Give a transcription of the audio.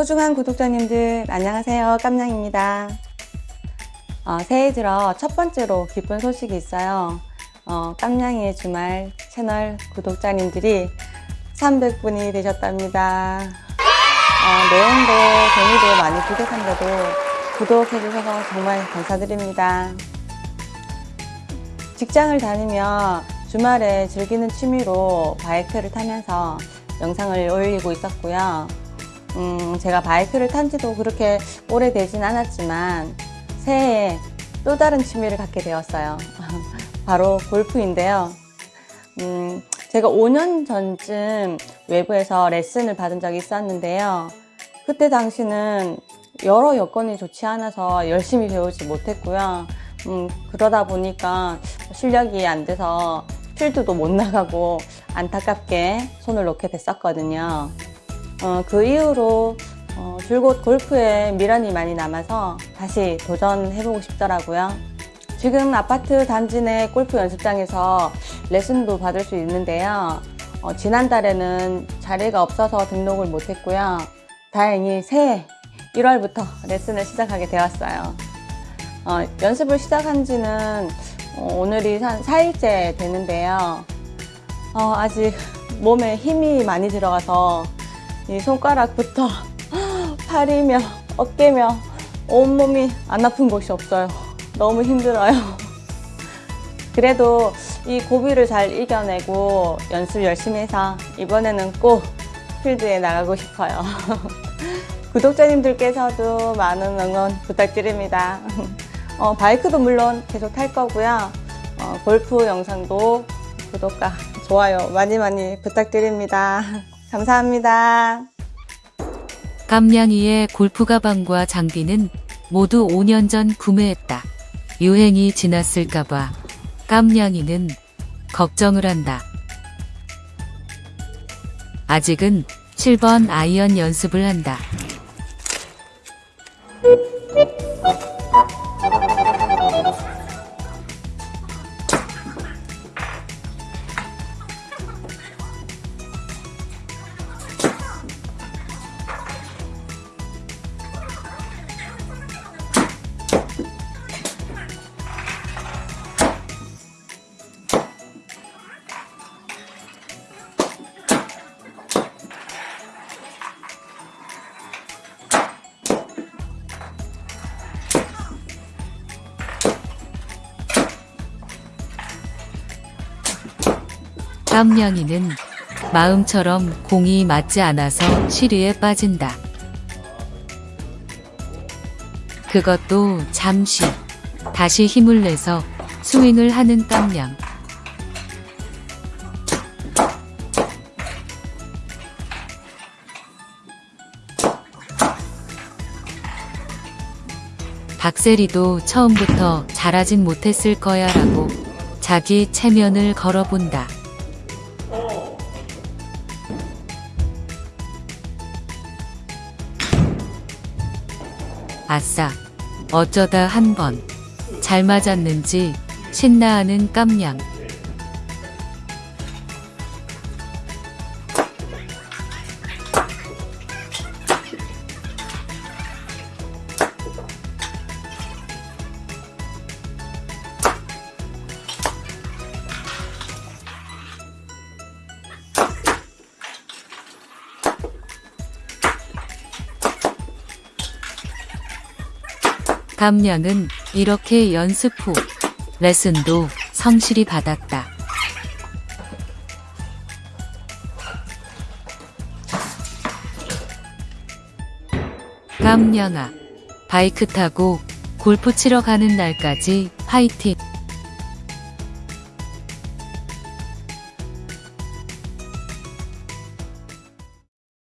소중한 구독자님들 안녕하세요. 깜냥입니다. 어, 새해 들어 첫 번째로 기쁜 소식이 있어요. 어, 깜냥이의 주말 채널 구독자님들이 300분이 되셨답니다. 어, 내용도 재미도 많이 부족한데도 구독해 주셔서 정말 감사드립니다. 직장을 다니며 주말에 즐기는 취미로 바이크를 타면서 영상을 올리고 있었고요 음, 제가 바이크를 탄 지도 그렇게 오래되진 않았지만 새해에 또 다른 취미를 갖게 되었어요. 바로 골프인데요. 음, 제가 5년 전쯤 외부에서 레슨을 받은 적이 있었는데요. 그때 당시는 여러 여건이 좋지 않아서 열심히 배우지 못했고요. 음, 그러다 보니까 실력이 안 돼서 필드도 못 나가고 안타깝게 손을 놓게 됐었거든요. 어, 그 이후로 어, 줄곧 골프에 미련이 많이 남아서 다시 도전해보고 싶더라고요. 지금 아파트 단지 내 골프 연습장에서 레슨도 받을 수 있는데요. 어, 지난달에는 자리가 없어서 등록을 못했고요. 다행히 새해 1월부터 레슨을 시작하게 되었어요. 어, 연습을 시작한 지는 어, 오늘이 한 4일째 되는데요. 어, 아직 몸에 힘이 많이 들어가서 이 손가락부터 팔이며 어깨며 온몸이 안 아픈 곳이 없어요. 너무 힘들어요. 그래도 이 고비를 잘 이겨내고 연습 열심히 해서 이번에는 꼭 필드에 나가고 싶어요. 구독자님들께서도 많은 응원 부탁드립니다. 어, 바이크도 물론 계속 탈 거고요. 어, 골프 영상도 구독과 좋아요 많이 많이 부탁드립니다. 감사합니다. 깜냥이의 골프 가방과 장비는 모두 5년 전 구매했다. 유행이 지났을까봐 깜냥이는 걱정을 한다. 아직은 7번 아이언 연습을 한다. 깜냥이는 마음처럼 공이 맞지 않아서 시리에 빠진다. 그것도 잠시 다시 힘을 내서 스윙을 하는 깜냥. 박세리도 처음부터 잘하진 못했을 거야 라고 자기 체면을 걸어본다. 아싸, 어쩌다 한 번 잘 맞았는지 신나하는 깜냥. 감량은 이렇게 연습 후 레슨도 성실히 받았다. 감량아, 바이크 타고 골프 치러 가는 날까지 화이팅!